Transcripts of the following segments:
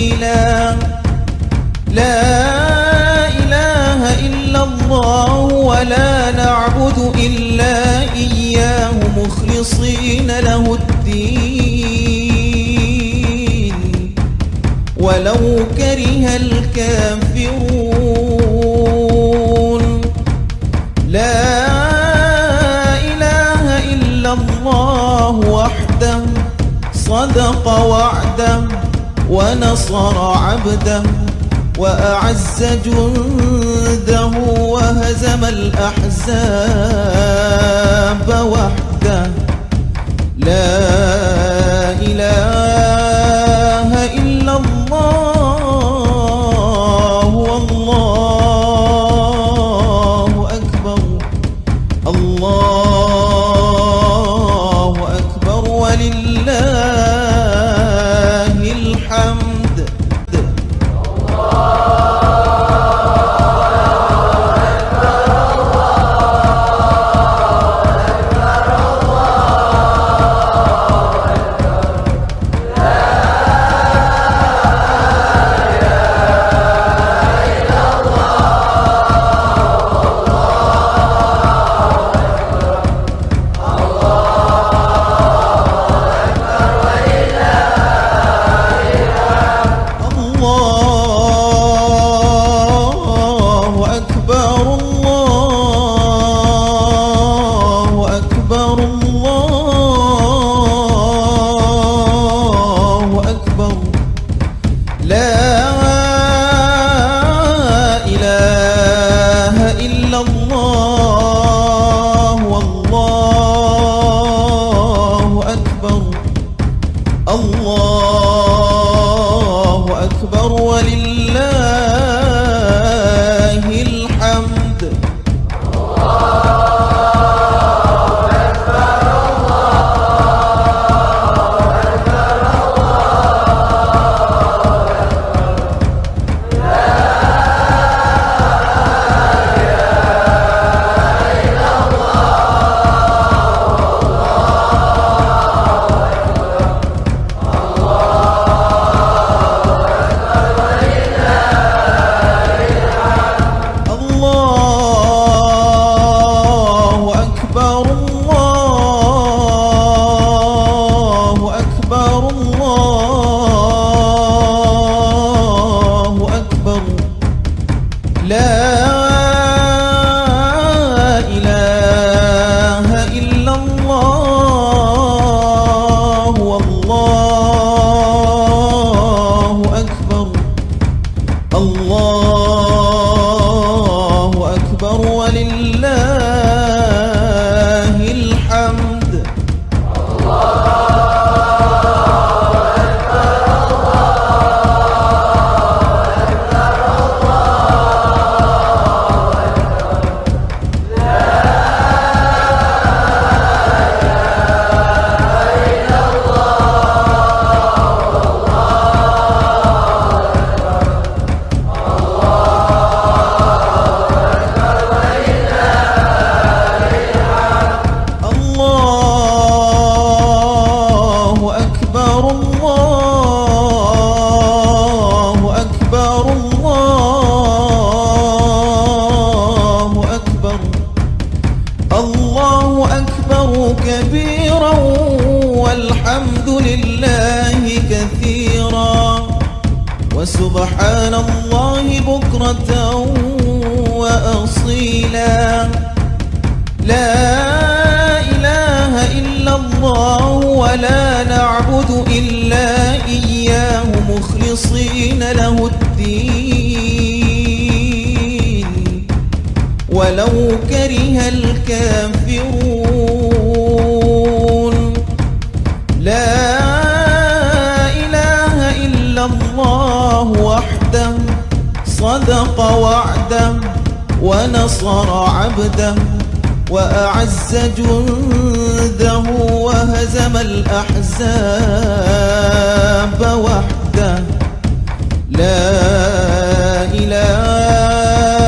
سبيلا لا إله إلا الله ولا نعبد إلا إياه مخلصين له الدين. ولو كره الكافرون. لا إله إلا الله وحده صدق وعده. ونصر عبده وأعز جنده وهزم الأحزاب وحده. لا إله الله أكبر ولله كبيرا والحمد لله كثيرا وسبحان الله بكرة وأصيلا. لا إله إلا الله ولا نعبد إلا إياه مخلصين له الدين. ولو كره الكافرون لا إله إلا الله وحده صدق وعده ونصر عبده وأعز جنده وهزم الأحزاب وحده. لا إله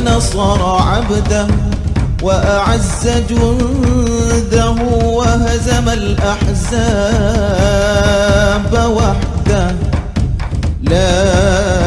ونصر عبده وأعز جنده وهزم الأحزاب وحده. لا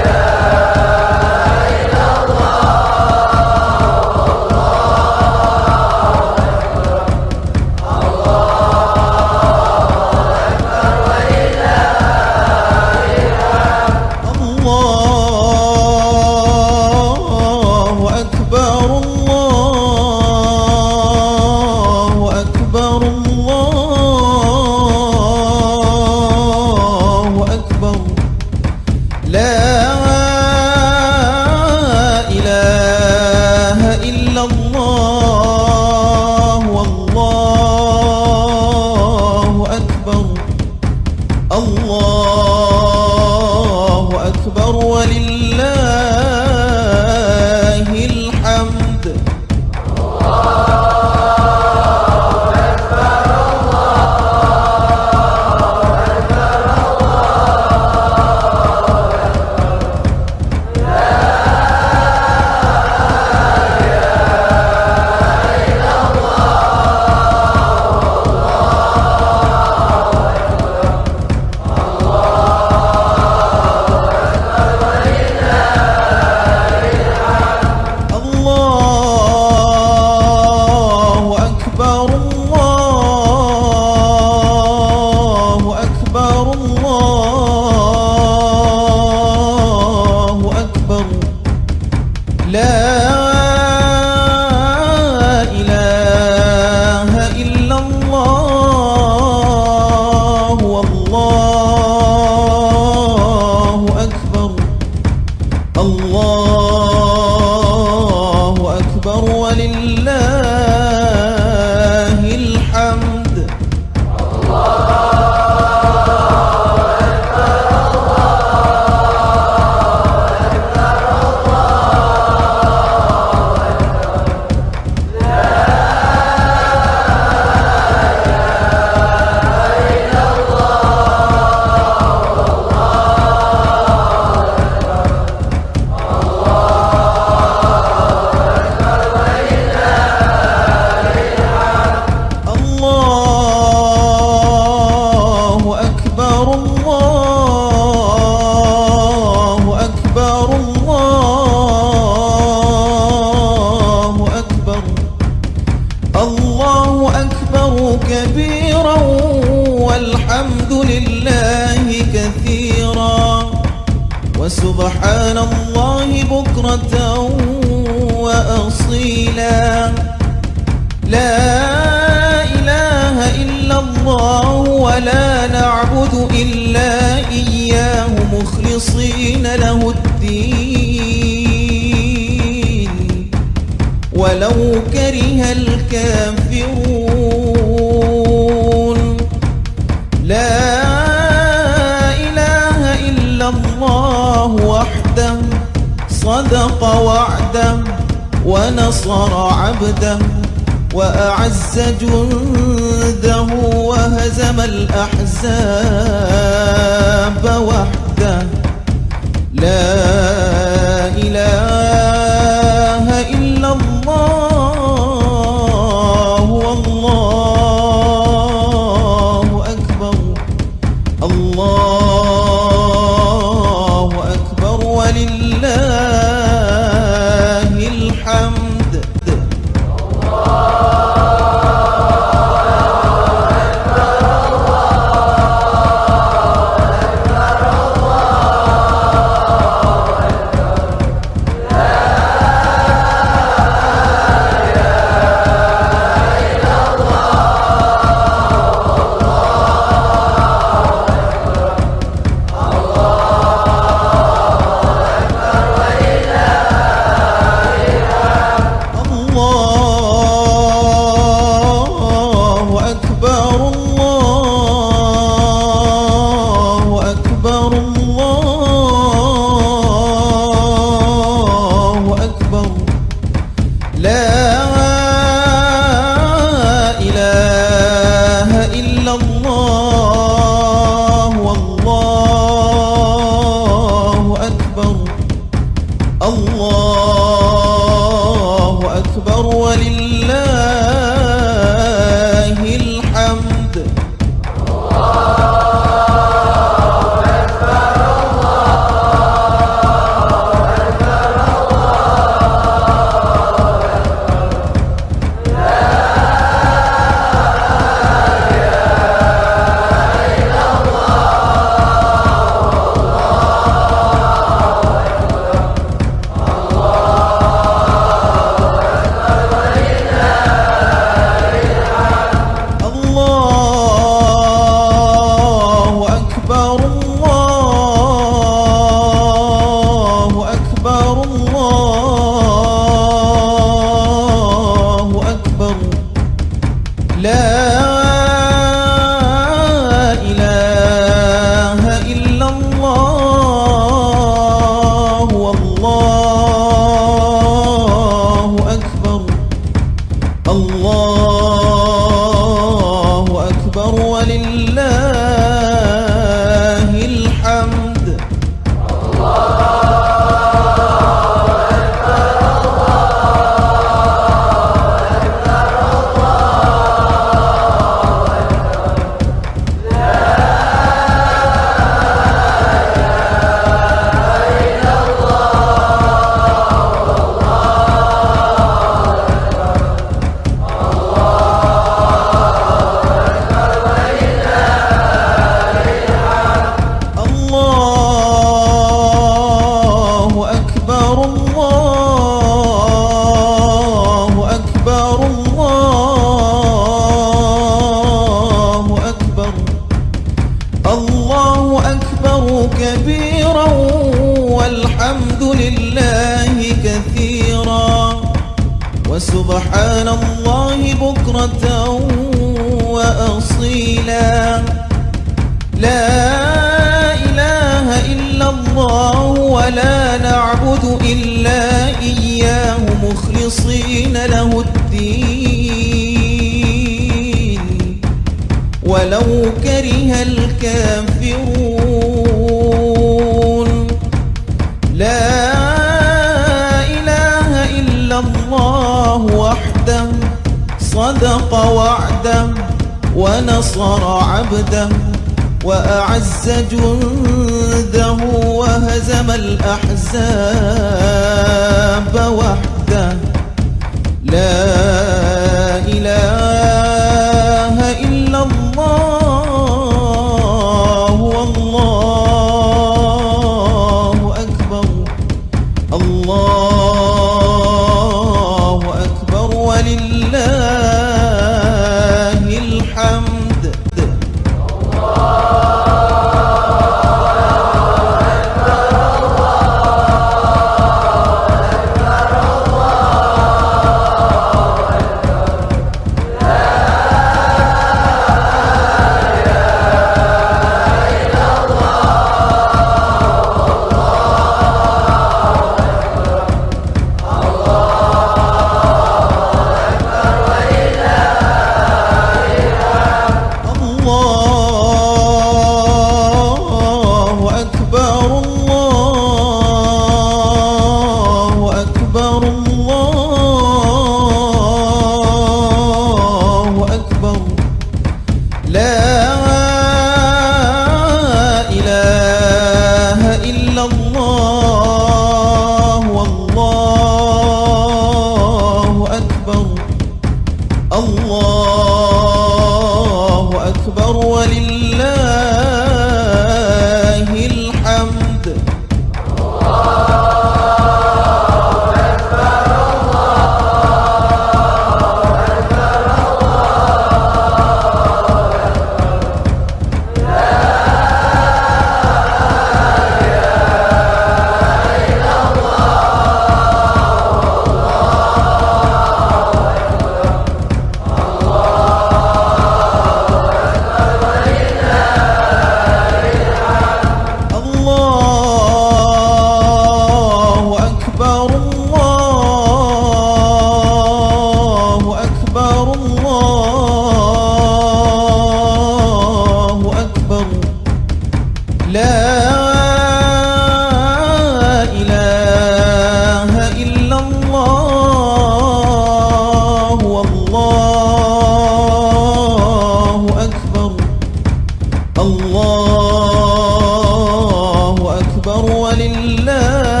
أكبر ولله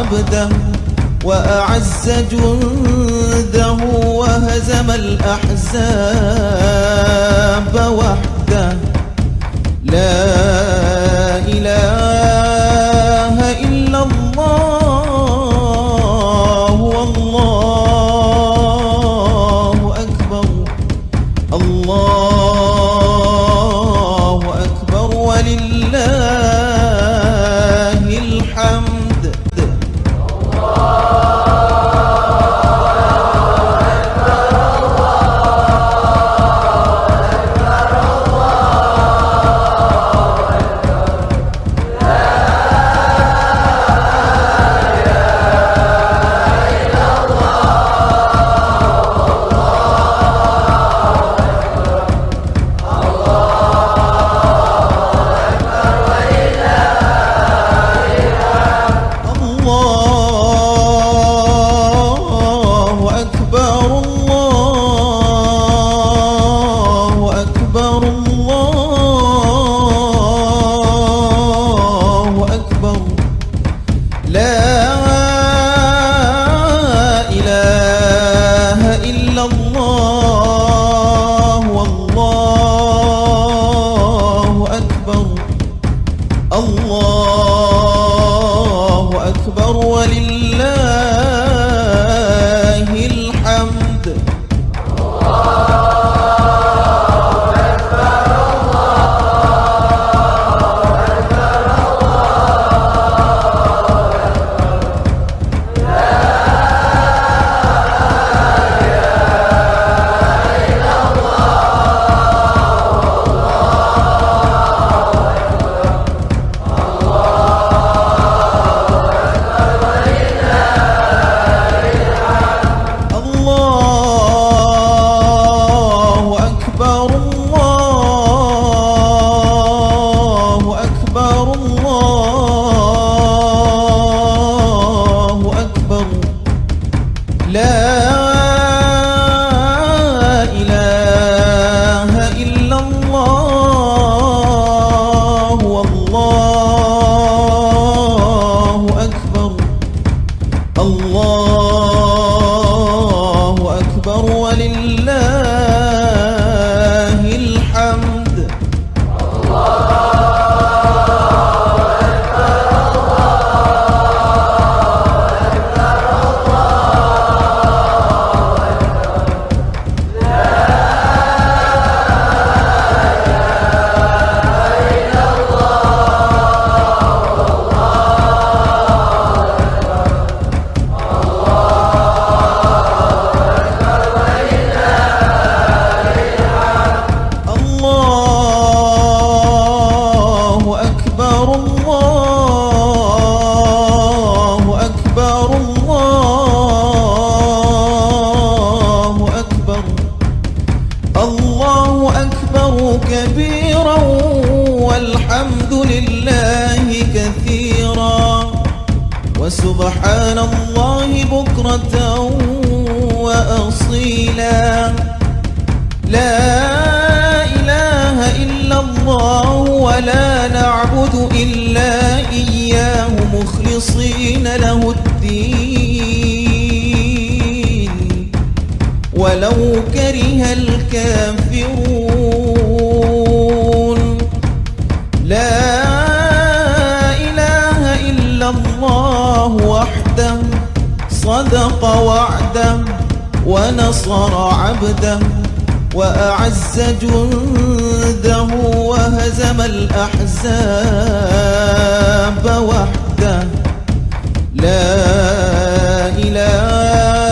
عبده وأعز جنده وهزم الأحزاب وحده. لا إله وعده ونصر عبده وأعز جنده وهزم الأحزاب وحده. لا إله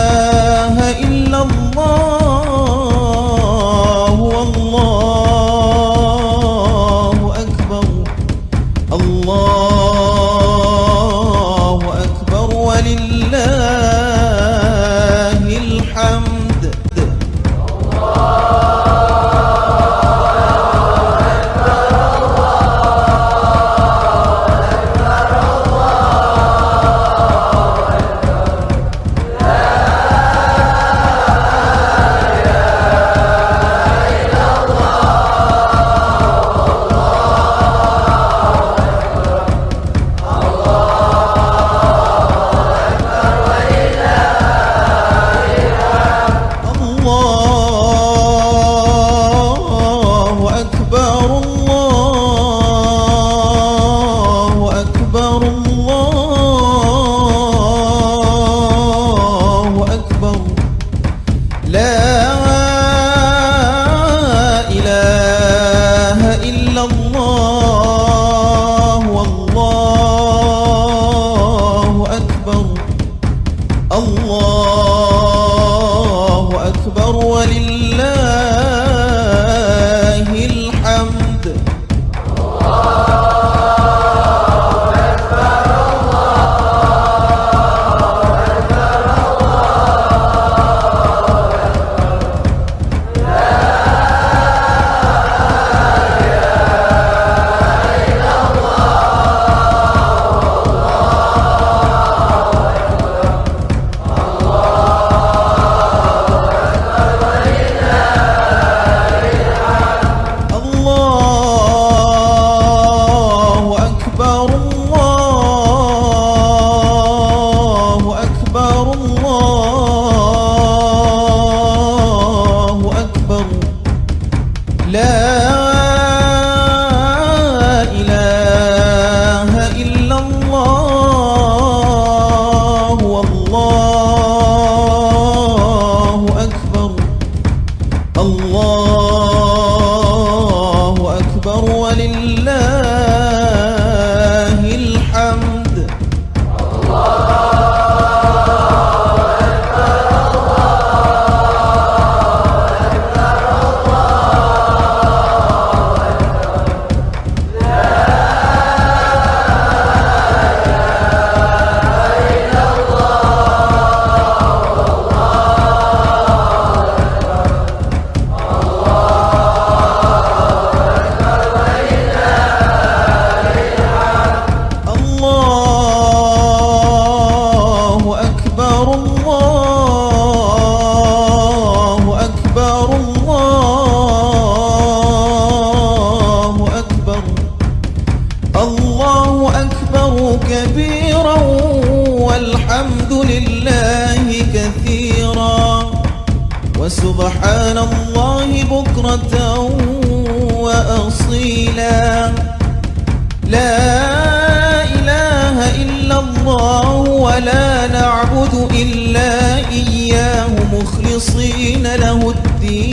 مخلصين له الدين.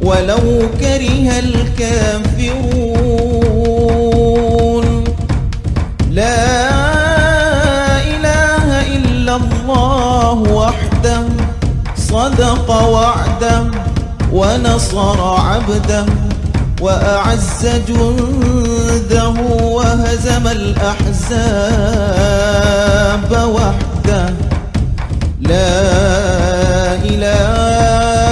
ولو كره الكافرون. لا إله إلا الله وحده. صدق وعده ونصر عبده. وأعز جنده وهزم الأحزاب وحده. لا إله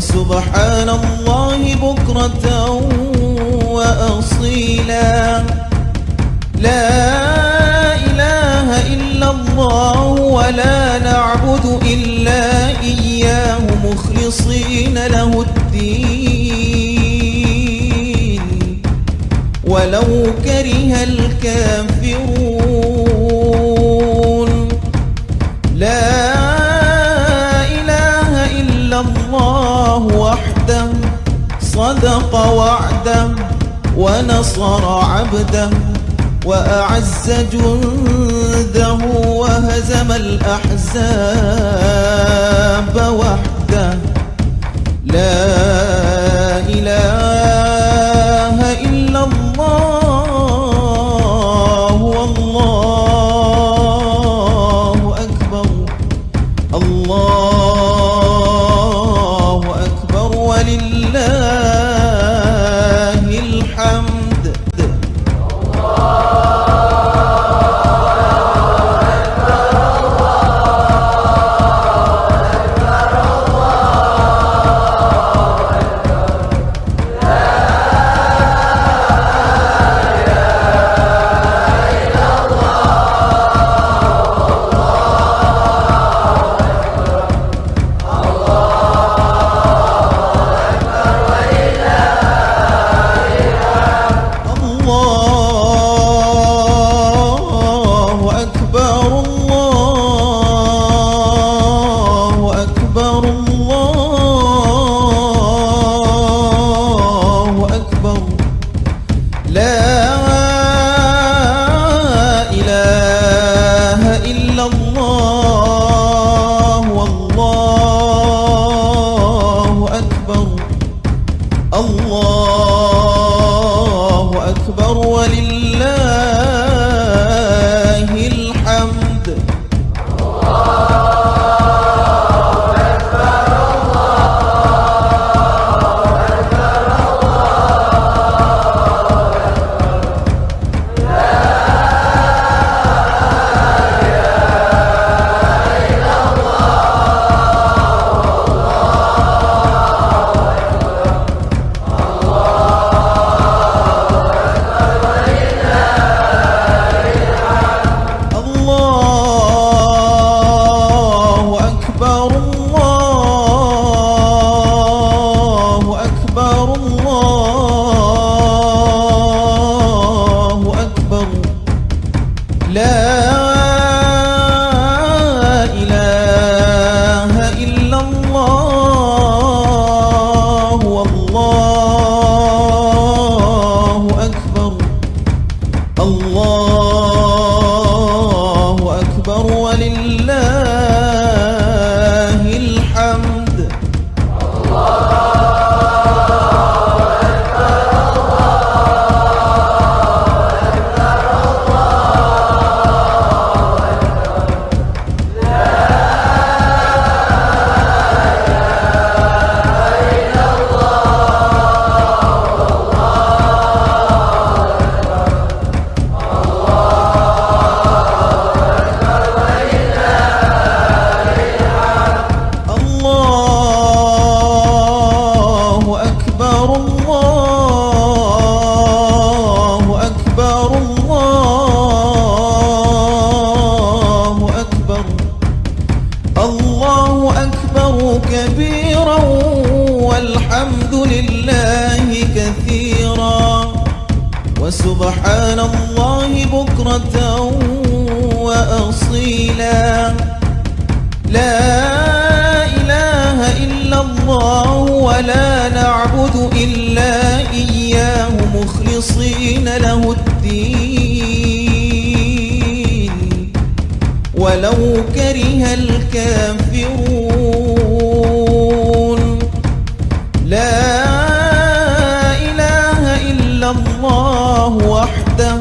وسبحان الله بكرة وأصيلا. لا إله إلا الله ولا نعبد إلا إياه مخلصين له الدين. ولو كره الكافرون. لا صدق وعده ونصر عبده وأعز جنده وهزم الأحزاب وحده. لا إله كره الكافرون. لا إله إلا الله وحده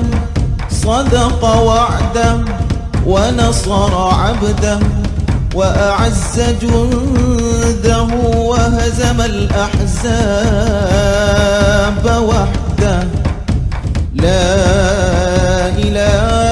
صدق وعده ونصر عبده وأعز جنده وهزم الأحزاب وحده. لا إله